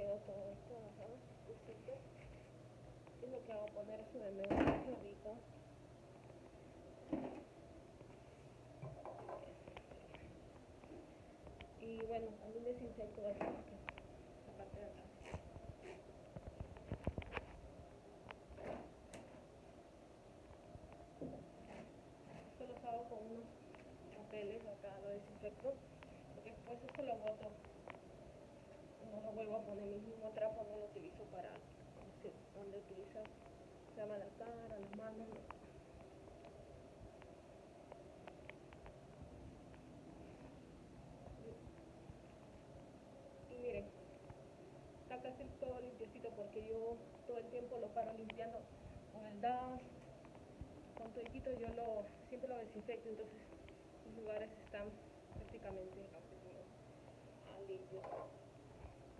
quedó todo esto. Y lo que hago poner eso de medio ahorita. Y bueno, también desinfecto aquí, la parte de acá. Esto lo hago con unos papeles, acá lo desinfecto, porque después esto lo boto. Poner mi mismo trapo, no lo utilizo para sé, donde utiliza, llama la cara, las manos. no. Y miren, está casi todo limpiecito porque yo todo el tiempo lo paro limpiando con el DAS, con todito yo lo, siempre lo desinfecto, entonces los lugares están prácticamente rápido, ah, limpios.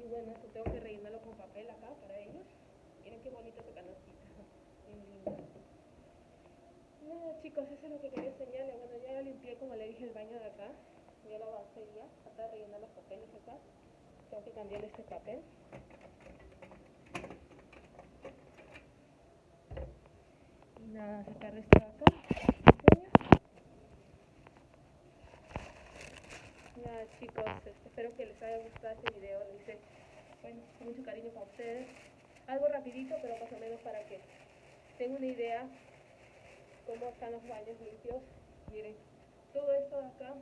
Y bueno, esto tengo que rellenarlo con papel acá para ellos. Miren qué bonito ese canastita, bien lindo. Nada chicos, eso es lo que quería enseñarles. Bueno, ya limpié como le dije el baño de acá. Ya lo avancé ya, de rellenar los papeles acá. Tengo que cambiar este papel. Y nada, sacar esto de acá. Chicos, este, espero que les haya gustado este video. Lo hice bueno, mucho cariño para ustedes. Algo rapidito, pero más o menos para que tengan una idea cómo están los baños limpios. Miren, todo esto de acá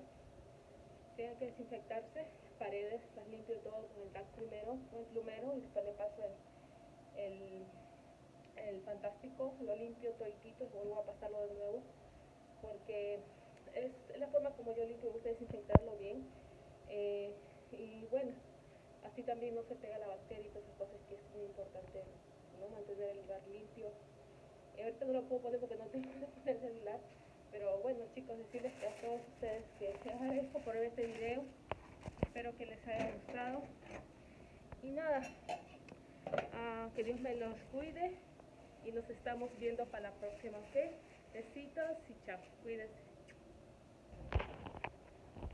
tiene que desinfectarse. Paredes, las limpio todo con el TAC primero, con el plumero y después le paso el, el, fantástico, lo limpio toditito y vuelvo a pasarlo de nuevo porque es la forma como yo limpio, desinfectarlo bien eh, y bueno, así también no se pega la bacteria y todas esas cosas que es muy importante ¿no? mantener el lugar limpio. Y ahorita no lo puedo poner porque no tengo el celular, pero bueno chicos, decirles que a todos ustedes que les agradezco por ver este video, espero que les haya gustado y nada, ah, que Dios me los cuide y nos estamos viendo para la próxima, ¿ok? Besitos y chao, cuídense.